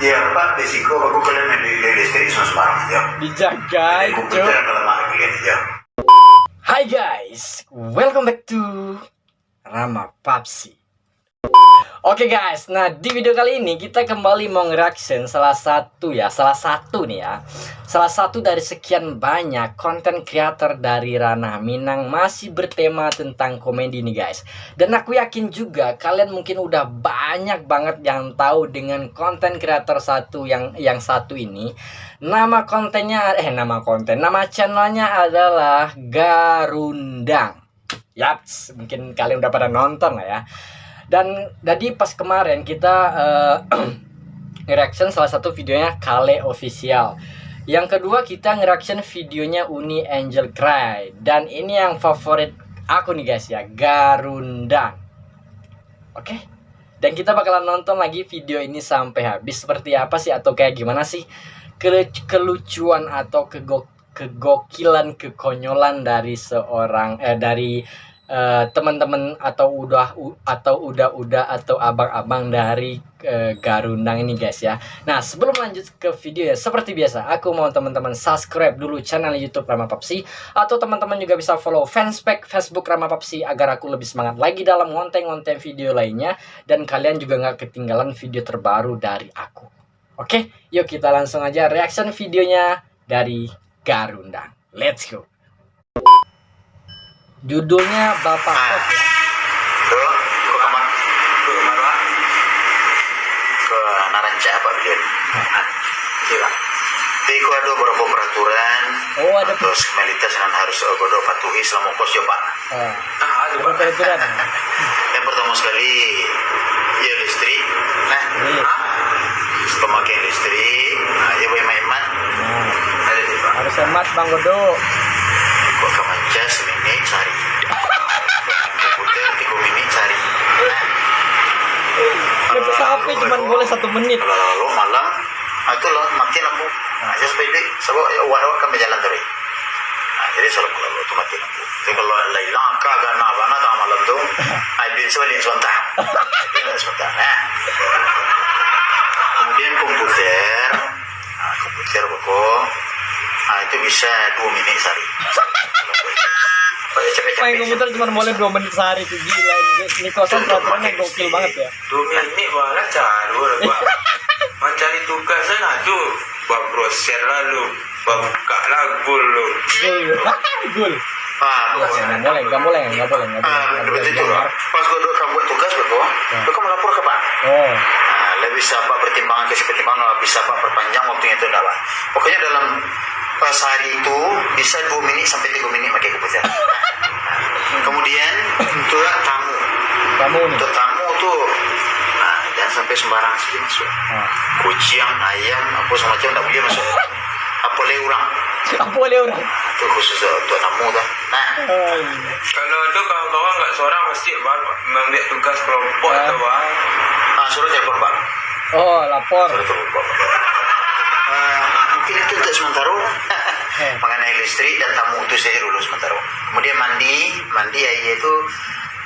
Ya Pak, risiko aku kalian main di di listrik sembarang aja. Dijaga. Hai guys, welcome back to Rama Papsi. Oke guys, nah di video kali ini kita kembali mau ngereaction salah satu ya, salah satu nih ya, salah satu dari sekian banyak konten creator dari ranah Minang masih bertema tentang komedi nih guys. Dan aku yakin juga kalian mungkin udah banyak banget yang tahu dengan konten creator satu yang yang satu ini. Nama kontennya, eh nama konten, nama channelnya adalah Garundang. Yaps, mungkin kalian udah pada nonton lah ya. Dan jadi pas kemarin kita eh, nge-reaction salah satu videonya Kale Official. Yang kedua kita nge-reaction videonya Uni Angel Cry. Dan ini yang favorit aku nih guys ya, Garundang. Oke? Dan kita bakalan nonton lagi video ini sampai habis seperti apa sih atau kayak gimana sih Kele- kelucuan atau kego kegokilan kekonyolan dari seorang eh dari eh, teman-teman atau udah u- atau udah-udah atau abang-abang dari eh, Garundang ini guys ya. Nah, sebelum lanjut ke video ya seperti biasa aku mau teman-teman subscribe dulu channel YouTube Rama Papsi atau teman-teman juga bisa follow fanspage Facebook Rama Papsi agar aku lebih semangat lagi dalam konten-konten video lainnya dan kalian juga nggak ketinggalan video terbaru dari aku. Oke, yuk kita langsung aja reaction videonya dari Garundang. Let's go. Judulnya Bapak Kos ya. Tuh, ke kamar, ke kamar Pak. Ke Naranca apa beliau? Ah, Iya. Tapi ada beberapa peraturan Oh, ada terus kemelitas yang harus uh, bodoh patuhi selama kos ya Pak. Oh, Ah, ada peraturan. Yang pertama sekali, ya listrik. Nah, Iya. pemakaian listrik, nah, ya. Nah, Ada di Pak. harus hemat Bang Godo. Manca semenit sehari. Komputer tiga Untuk sampai cuma boleh satu menit. lalu malam, itu loh makin aku. Nah, saya sebab ya, awak-awak kan berjalan terus. Nah, jadi selalu kalau itu mati lampu. Jadi kalau kagak malam tu, ah, bin sebalik sebentar. Bin sebentar. Nah. Kemudian komputer, nah, komputer pokok, nah, itu bisa dua menit sehari. Main komputer cuma boleh dua menit sehari tuh gila ini kosan peraturannya gokil banget ya. Dua menit malah caru. Mencari tugas sana tuh. Bab brosir lalu. Buka lagu lu. Gul. Ah, Iya, nggak boleh, nggak boleh, nggak boleh, nggak boleh. Ah, betul itu. Pas gue duduk kamu buat tugas betul, Ya. lu kan melapor ke Pak. Oh, Nah, lebih bisa Pak pertimbangan kasih pertimbangan, bisa Pak perpanjang waktunya itu enggak Pak. Pokoknya dalam pas hari itu bisa dua menit sampai tiga menit pakai komputer. Kemudian untuk tamu, kamu nih. untuk tamu tuh nah, jangan sampai sembarang saja masuk. Nah. Kucing, ayam, apa semacam tak boleh masuk. Apa boleh orang? Apa boleh orang? Itu khusus untuk tamu tuh. Nah, Ay. Kalau ada kawan-kawan nggak seorang mesti bang membuat tugas kelompok atau bang. ah, suruh telepon Pak. Oh, lapor. Suruh telepon Pak. Itu untuk sementara. Eh. mengenai listrik dan tamu itu saja dulu sementara. Kemudian mandi mandi air itu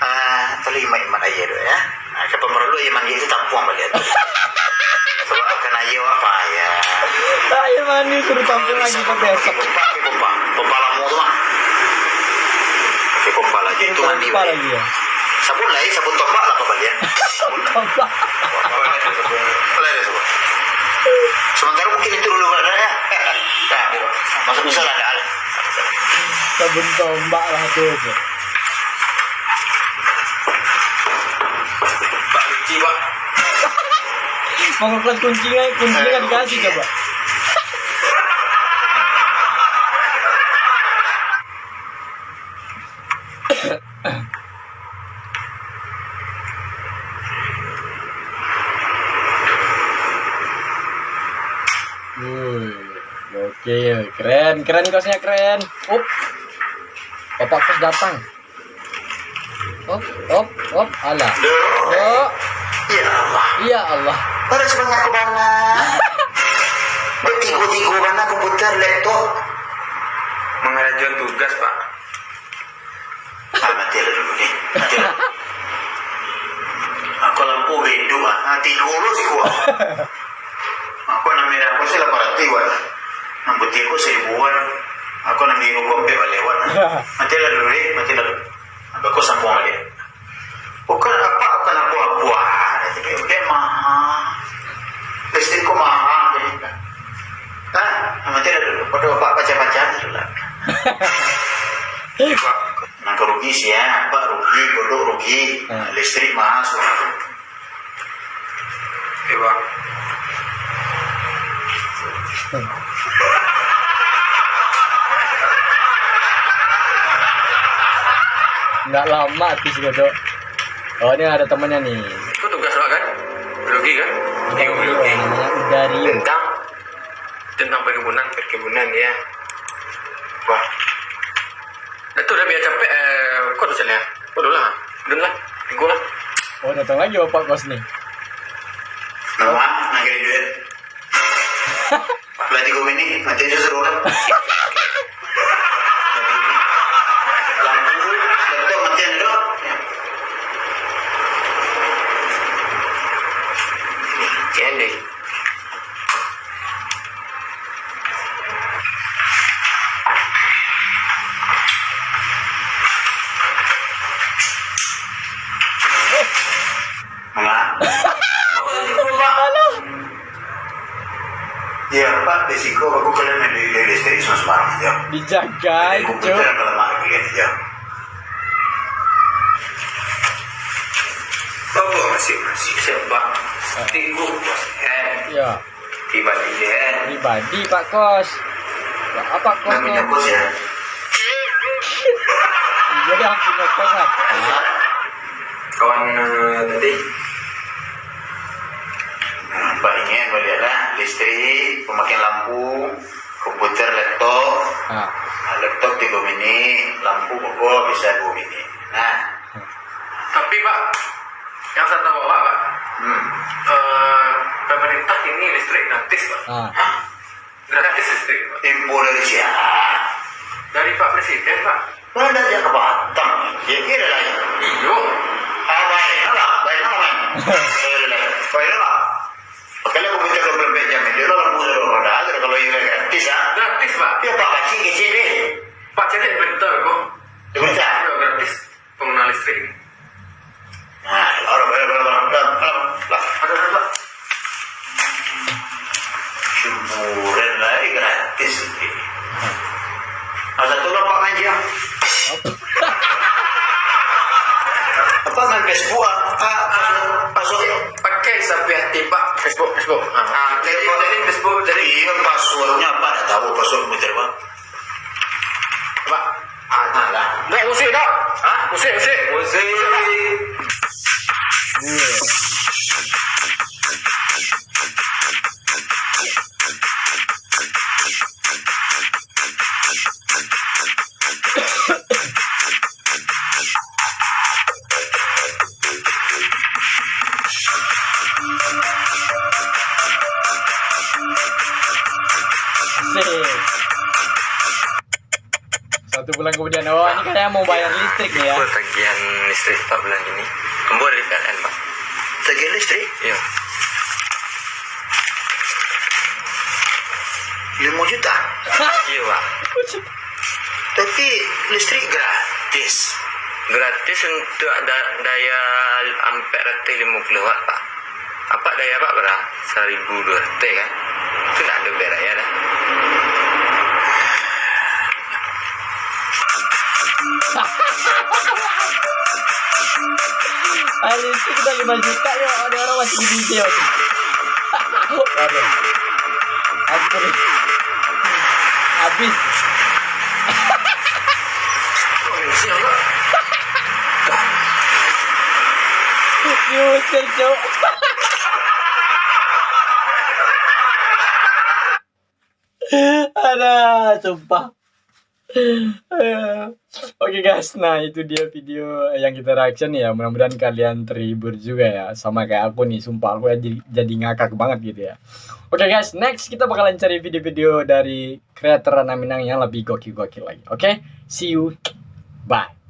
uh, terlalu imat-imat air dulu ya. Nah, kapan perlu air mandi itu tampuang balik sebab akan air apa ya. Ayo mandi suruh tampil lagi ke besok. pompa pompa. Pompa lamu tu mah pakai pompa lagi itu mandi Apa balik lagi ya? sabun ya, sabun tombak lah kembalian sabun Apa? Boleh disebut. boleh deh sabun sementara mungkin itu dulu ada ya nah, masuk bisa lah ada Sabun tombak lah tuh. Pak kunci pak. Mau ngekos kuncinya, kuncinya nggak dikasih coba. Wih, Gil, keren, keren kosnya keren. Up. Bapak kos datang. Up, up, up, Allah. Oh. Ya Allah. Ya Allah. Terus aku bangga. Bertigu-tigu mana komputer, laptop? Mengerjakan tugas, Pak. Ah, mati dulu nih. Aku lampu hidup, ah. lurus kurus gua. eh, mati la dulu. Ang ko sa buwan ali. Bukan apa apa na buah buah. Tapi oke mah. Pasti ko mah. Ah, mati la dulu. Pada bapak baca-baca dulu. Nang rugi sih ya, apa rugi, bodoh rugi, Hmm. listrik masuk. Eh, Pak. Nggak lama habis gitu oh ini ada temennya nih Itu tugas Pak kan? Biologi kan? Iya, Biologi. namanya Udario Tentang tentang perkebunan, perkebunan ya. Wah. Itu udah biar capek eh kok dosennya? Kok dulu lah. Dulu lah. Minggu lah. oh datang lagi bapak kos nih Nama, nanggirin duit. Berarti gue ini, mati aja seru kan. Iya pak, risiko aku kalian main di listrik semua sembarang aja. dijaga Jadi itu yang kalau kalian aja. Bapak masih masih sebab tiga eh ya tiba di eh pribadi pak kos. Ya, apa Namanya kosnya bos ya. iya dia punya kos apa kawan eh, tadi Pak ingin melihatlah listrik, pemakaian lampu, komputer, laptop, nah, Nah, laptop 3 mini, lampu pokok bisa 2 mini. Nah, tapi pak yang saya tahu pak, pak hmm. eh, pemerintah ini listrik gratis pak nah. gratis listrik pak siapa? dari pak presiden pak Mana dia ke Batam? Facebook Facebook ah, bulan kemudian, oh ini kayaknya mau bayar listrik nih ya. tagihan listrik Pak bulan ini. Kembali dari PLN Pak. Tagihan listrik Iya. 5 juta. Iya Pak. Tapi listrik gratis. Gratis untuk da daya ampere rata 50 watt Pak. Apa daya Pak berapa? 1200 kan? Itu tidak ada bedanya dah. Ah, listrik udah 5 juta ya, ada orang masih di video. Waduh. Ampun. Habis. User, Cok. Ada, sumpah. Oke guys, nah itu dia video yang kita reaction ya. Mudah-mudahan kalian terhibur juga ya, sama kayak aku nih. Sumpah aku jadi, jadi ngakak banget gitu ya. Oke guys, next kita bakalan cari video-video dari kreator Minang yang lebih gokil-gokil lagi. Oke, see you, bye.